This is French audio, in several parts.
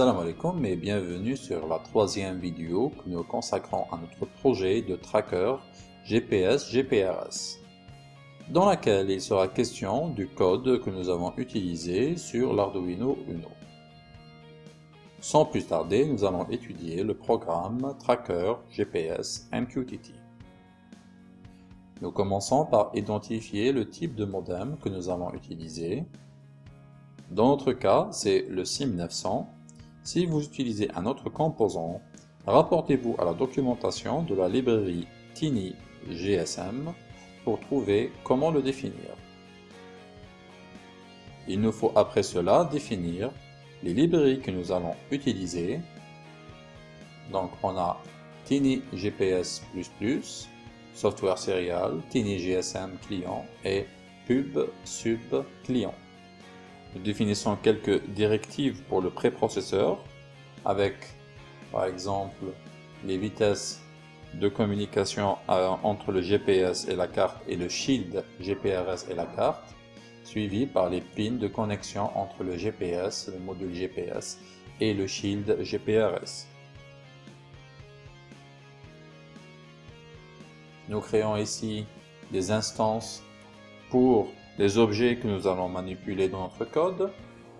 Salam alaikum et bienvenue sur la troisième vidéo que nous consacrons à notre projet de tracker GPS GPRS dans laquelle il sera question du code que nous avons utilisé sur l'Arduino Uno. Sans plus tarder, nous allons étudier le programme Tracker GPS MQTT. Nous commençons par identifier le type de modem que nous allons utiliser. Dans notre cas, c'est le SIM900 si vous utilisez un autre composant, rapportez-vous à la documentation de la librairie Tiny GSM pour trouver comment le définir. Il nous faut après cela définir les librairies que nous allons utiliser. Donc on a Tiny GPS++, Software Serial, Tiny GSM Client et Pub Sub Client. Nous définissons quelques directives pour le préprocesseur avec par exemple les vitesses de communication euh, entre le GPS et la carte et le shield GPRS et la carte suivi par les pins de connexion entre le GPS, le module GPS et le shield GPRS. Nous créons ici des instances pour les objets que nous allons manipuler dans notre code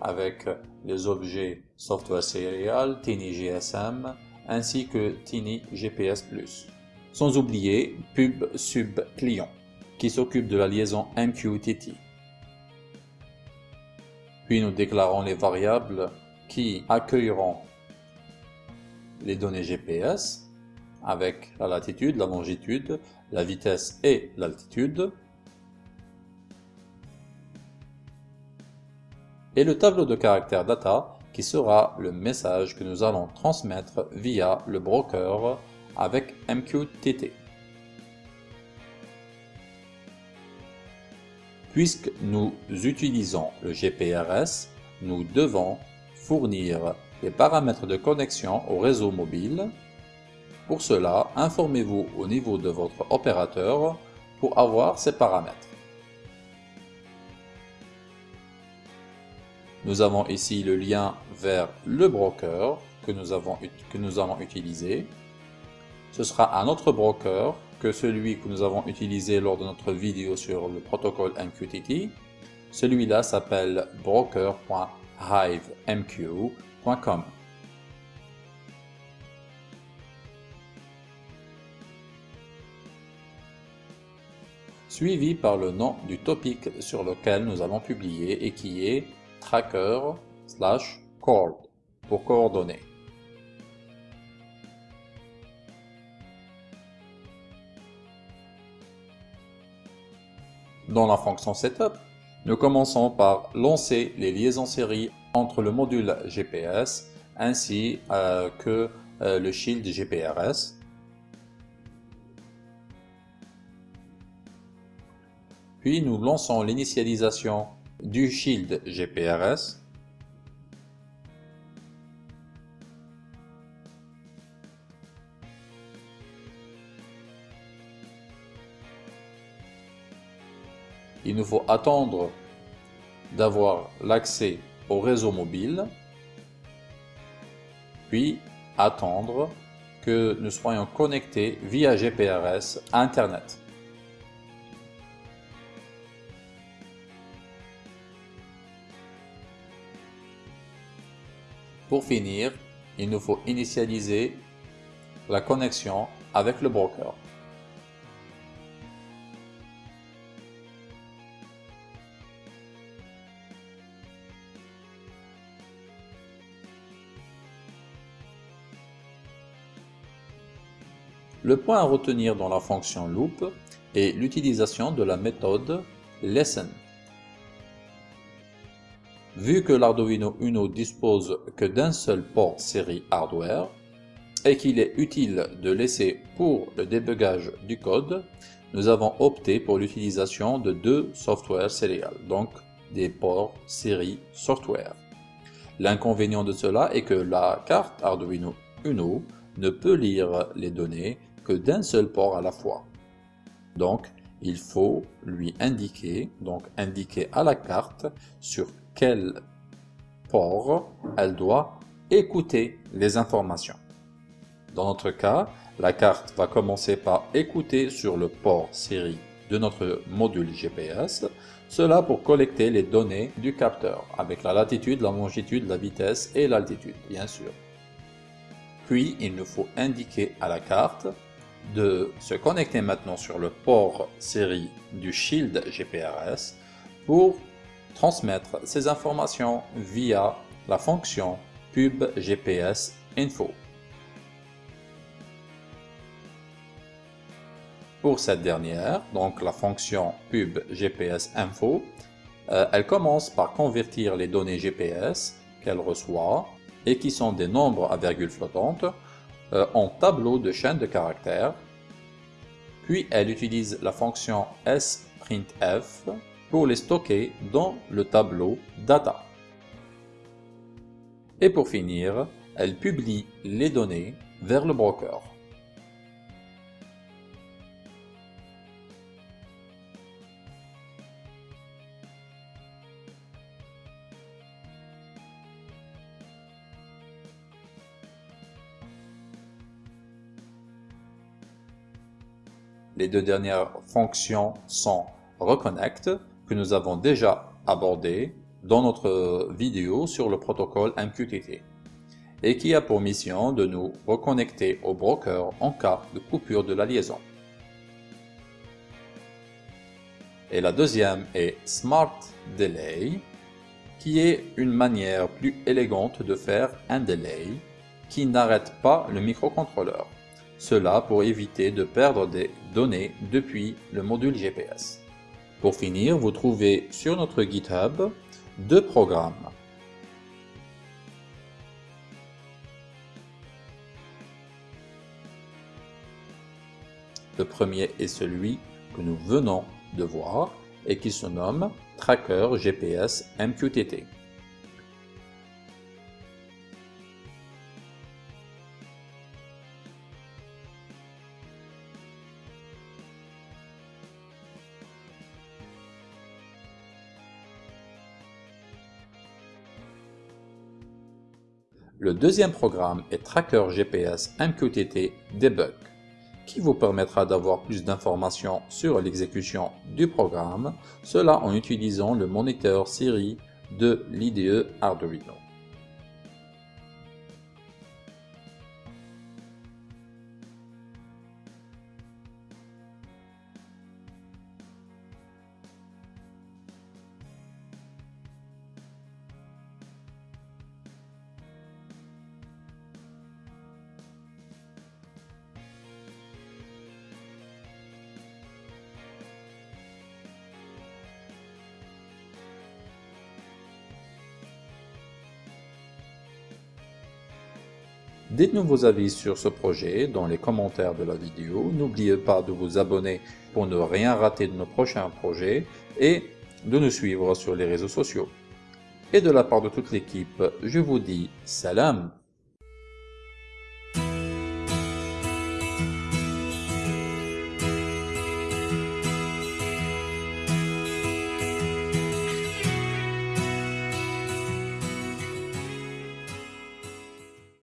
avec les objets Software Serial, Tiny GSM ainsi que Tiny GPS+. Sans oublier Pub Sub Client qui s'occupe de la liaison MQTT. Puis nous déclarons les variables qui accueilleront les données GPS avec la latitude, la longitude, la vitesse et l'altitude et le tableau de caractère data qui sera le message que nous allons transmettre via le broker avec MQTT. Puisque nous utilisons le GPRS, nous devons fournir les paramètres de connexion au réseau mobile. Pour cela, informez-vous au niveau de votre opérateur pour avoir ces paramètres. Nous avons ici le lien vers le broker que nous, avons, que allons utiliser. Ce sera un autre broker que celui que nous avons utilisé lors de notre vidéo sur le protocole MQTT. Celui-là s'appelle broker.hivemq.com. suivi par le nom du topic sur lequel nous allons publier et qui est tracker slash cord pour coordonner. Dans la fonction setup, nous commençons par lancer les liaisons série entre le module GPS ainsi euh, que euh, le shield GPRS. Puis nous lançons l'initialisation du shield GPRS, il nous faut attendre d'avoir l'accès au réseau mobile, puis attendre que nous soyons connectés via GPRS à Internet. Pour finir, il nous faut initialiser la connexion avec le broker. Le point à retenir dans la fonction loop est l'utilisation de la méthode lesson Vu que l'Arduino Uno dispose que d'un seul port série hardware et qu'il est utile de laisser pour le débugage du code, nous avons opté pour l'utilisation de deux software serial, donc des ports série software. L'inconvénient de cela est que la carte Arduino Uno ne peut lire les données que d'un seul port à la fois. Donc, il faut lui indiquer, donc indiquer à la carte sur quel port elle doit écouter les informations. Dans notre cas, la carte va commencer par écouter sur le port série de notre module GPS, cela pour collecter les données du capteur, avec la latitude, la longitude, la vitesse et l'altitude, bien sûr. Puis, il nous faut indiquer à la carte de se connecter maintenant sur le port série du Shield GPRS pour transmettre ces informations via la fonction pub GPS. Pour cette dernière, donc la fonction pub info, euh, elle commence par convertir les données GPS qu'elle reçoit et qui sont des nombres à virgule flottante euh, en tableau de chaîne de caractères. Puis elle utilise la fonction sprintf pour les stocker dans le tableau data. Et pour finir, elle publie les données vers le broker. Les deux dernières fonctions sont Reconnect, nous avons déjà abordé dans notre vidéo sur le protocole MQTT et qui a pour mission de nous reconnecter au broker en cas de coupure de la liaison. Et la deuxième est Smart Delay, qui est une manière plus élégante de faire un delay qui n'arrête pas le microcontrôleur. Cela pour éviter de perdre des données depuis le module GPS. Pour finir, vous trouvez sur notre GitHub deux programmes. Le premier est celui que nous venons de voir et qui se nomme Tracker GPS MQTT. Le deuxième programme est Tracker GPS MQTT Debug, qui vous permettra d'avoir plus d'informations sur l'exécution du programme, cela en utilisant le moniteur série de l'IDE Arduino. Dites-nous vos avis sur ce projet dans les commentaires de la vidéo. N'oubliez pas de vous abonner pour ne rien rater de nos prochains projets et de nous suivre sur les réseaux sociaux. Et de la part de toute l'équipe, je vous dis salam